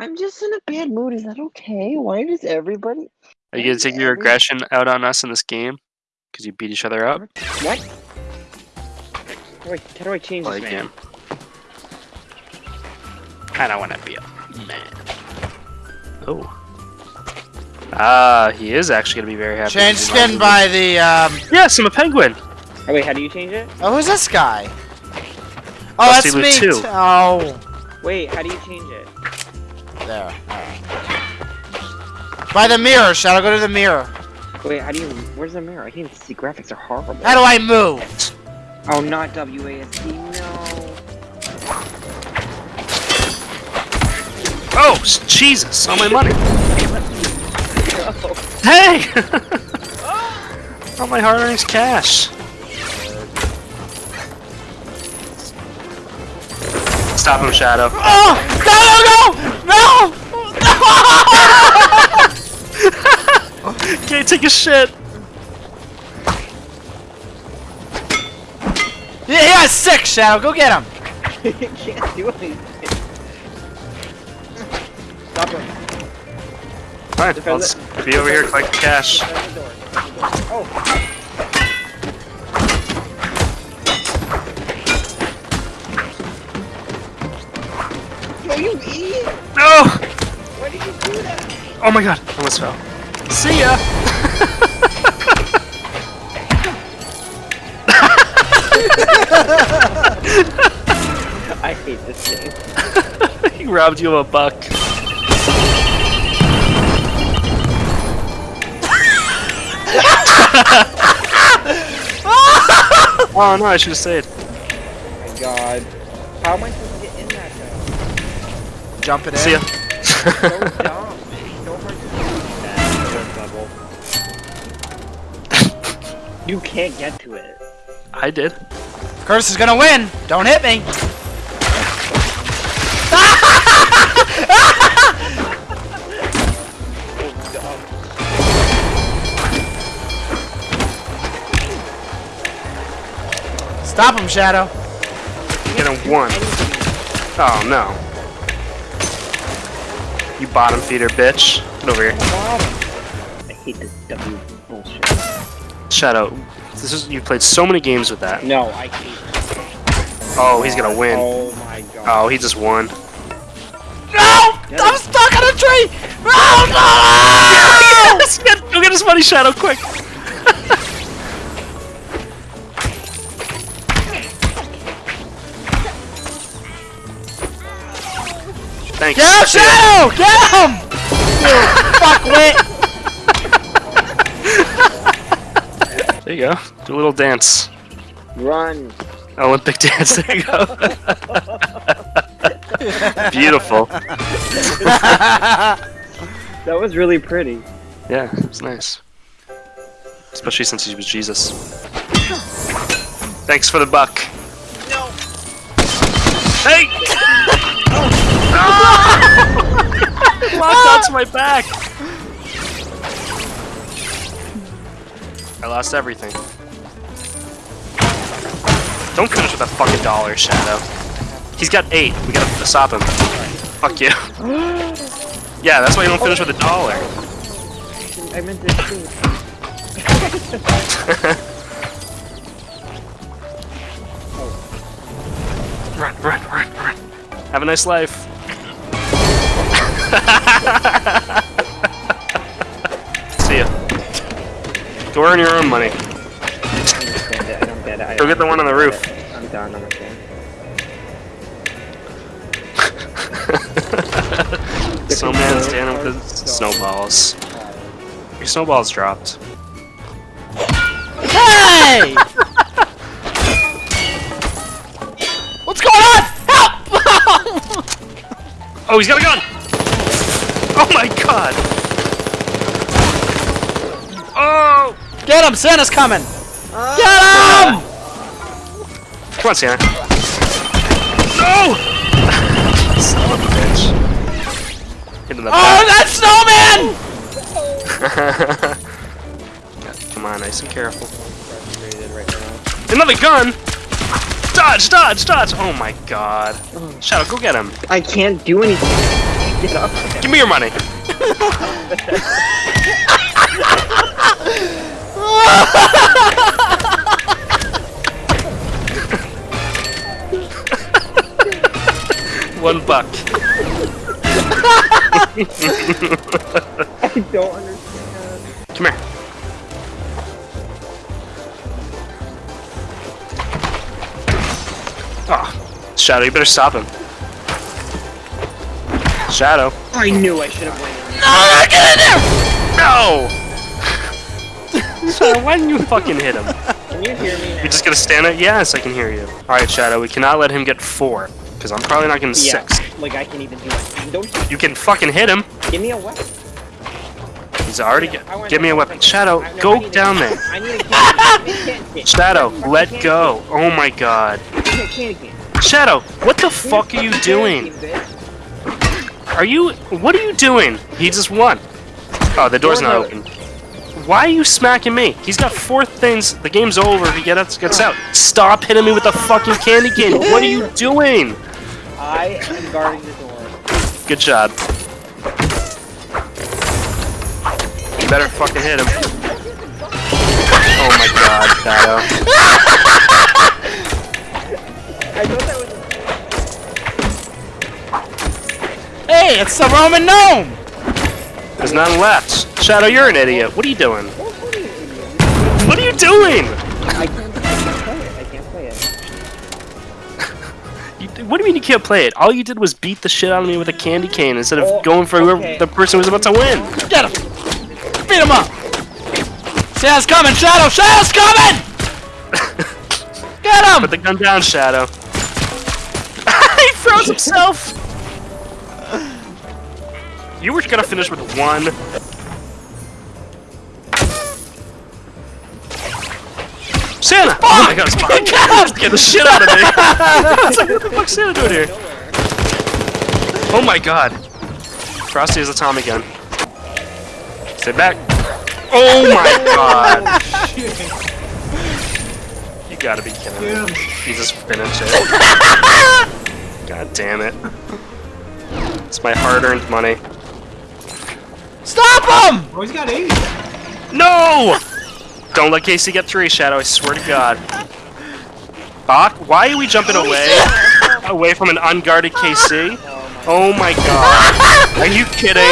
I'm just in a bad mood. Is that okay? Why does everybody? Are you gonna take your aggression out on us in this game? Because you beat each other up? What? How do I, how do I change Like this man? I don't want to be a man. Oh. Ah, he is actually gonna be very happy. Change skin by the, um... Yes, I'm a penguin. Oh wait, how do you change it? Oh, who's this guy? Oh, Rusty that's Loot me. two. t- Oh. Wait, how do you change it? There. Alright. By the mirror, Shadow. Go to the mirror. Wait, how do you? Where's the mirror? I can't even see. Graphics are horrible. How do I move? Oh, not WASD. No. Oh, Jesus! All my money. Hey! all my hard-earned cash. Stop him, Shadow. Oh! No, no, no! No! Can't take a shit. Yeah, he got sick, Shadow. Go get him. can't do anything. Stop him. Fine, Defend I'll it. be over here collecting cash. Defend the door. Defend the door. Oh. Yo, you idiot! No! Why did you do that? Oh my god, I almost fell. See ya! I hate this game. he robbed you of a buck. oh no, I should have stayed. Oh my god. How am I supposed to get in that though? Jump it in. See ya. So dumb. You can't get to it. I did. Curtis is gonna win. Don't hit me. Stop him, Shadow. Get him one. Oh no. You bottom feeder bitch. Get over here. Hate this W bullshit. Shadow. This is you played so many games with that. No, I hate Oh, he's gonna win. Oh my god. Oh, he just won. No! I'm stuck on a tree! Oh no! Yes, get, go get his money, Shadow, quick! Thanks. Get him, Shadow! Get him! You fuckwit! There you go. Do a little dance. Run. Olympic dance. There you go. Beautiful. That was really pretty. Yeah, it's nice. Especially since he was Jesus. Thanks for the buck. No. Hey! Locked onto my back. I lost everything. Don't finish with a fucking dollar, Shadow. He's got eight. We gotta stop him. Fuck you. Yeah, that's why you don't finish with a dollar. I meant to. Run, run, run, run. Have a nice life. Go earn your own money. I don't understand it. I don't get it. I Go get the one on the roof. it. I'm done. I'm okay. Snowman standing with his snowballs. Your snowballs dropped. Hey! What's going on? Help! Oh, he's got a gun! Oh my god! Him! Santa's coming! Get him! Come on, Santa. No! Son of a bitch. Hit in the Oh, back. that snowman! Come on, nice and careful. Frustrated right now. Another gun! Dodge, dodge, dodge! Oh my god. Shadow, go get him. I can't do anything. Get up. Give me your money. One buck. I don't understand. Come here. Oh, Shadow, you better stop him. Shadow. I knew I should have waited. No, get in there! No! Shadow, why didn't you fucking hit him? Can you hear me? You're just gonna stand there? Yes, I can hear you. Alright, Shadow, we cannot let him get four. Because I'm probably not getting Yeah, six. like I can even do it. Don't You can fucking hit him. give me a weapon. He's already I get, Give me a weapon. Shadow, no, go a- down there. I need a candy cane. Candy cane. Shadow, let go. Oh my god. cane. Give me a candy cane. Shadow, what the fuck are you doing? candy cane, bitch. Are you. What are you doing? He just won. Oh, the door's not open. Why are you smacking me? He's got four things. The game's over if he gets, gets out. Stop hitting me with the fucking candy cane. What are you doing? I am guarding the door. Good job. You better fucking hit him. Oh my god, Shadow. I thought that was. Hey, it's the Roman gnome! There's none left. Shadow, you're an idiot. What are you doing? What are you doing? I can't, I can't play it. I can't play it. You, what do you mean you can't play it? All you did was beat the shit out of me with a candy cane instead of Oh, going for whoever okay. the person was about to win. Get him! Beat him up! Shadow's coming! Shadow! Shadow's coming! Get him! Put the gun down, Shadow. he froze himself. You were gonna finish with one. Santa! Oh my god, it's fine. Get the shit out of me! It's like, what the fuck's Santa doing here? Oh my god. Frosty is a Tom again. Sit back. Oh my god. You gotta be kidding me. He just finished it. God damn it. It's my hard-earned money. Stop him! Oh, he's got eight. No! Don't let Casey get three, Shadow, I swear to God. Bach, why are we jumping away? away from an unguarded KC? Oh my god. Are you kidding?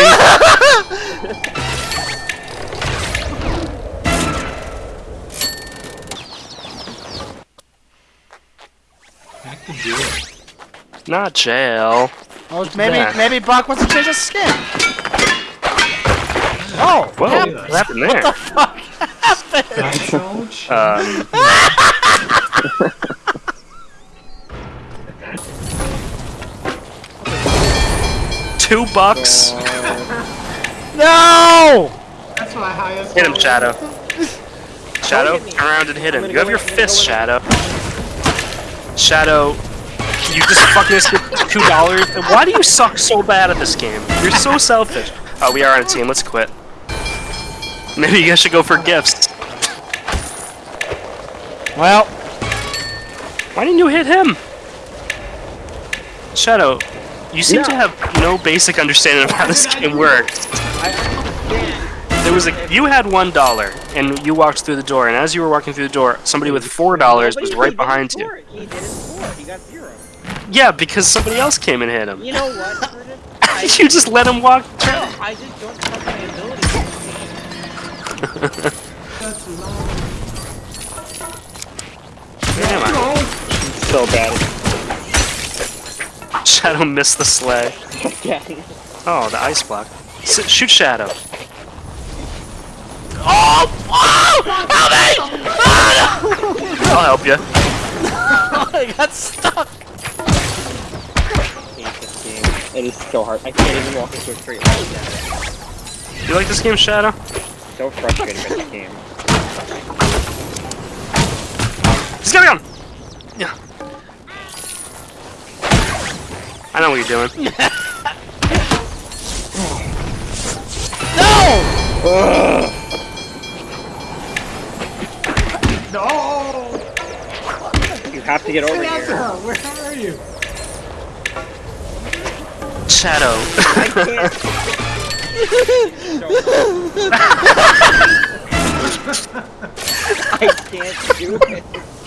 Back to jail. Not jail. Oh, maybe Yeah. maybe Buck wants to change his skin. Oh, Whoa, yeah. what happened there? fuck happened? Back challenge. Um, two bucks? No! That's my highest. Hit him, level. Shadow. Shadow, hit turn around and hit him. You have your in, fist, go Shadow. Shadow, you just fucking escaped two dollars. Why do you suck so bad at this game? You're so selfish. Oh, we are on a team. Let's quit. Maybe you guys should go for gifts. Well, Why didn't you hit him? Shadow, you seem to have no basic understanding of how this game works. There was a you had one dollar and you walked through the door, and as you were walking through the door, somebody with four dollars was right behind you. it. He didn't score. He got zero. Yeah, because somebody else came and hit him. You know what? You just let him walk. no, I just don't Damn, I- So bad. Shadow missed the sleigh. Oh, the ice block. S shoot Shadow. oh, oh, help me! I'll help you. I got stuck. hate this game. It is so hard. I can't even walk into a tree. You like this game, Shadow? So frustrated with this game. He's got a gun. Yeah. I know what you're doing. No! No! You have to get over Get out here. there! Where are you? Shadow. I can't do it.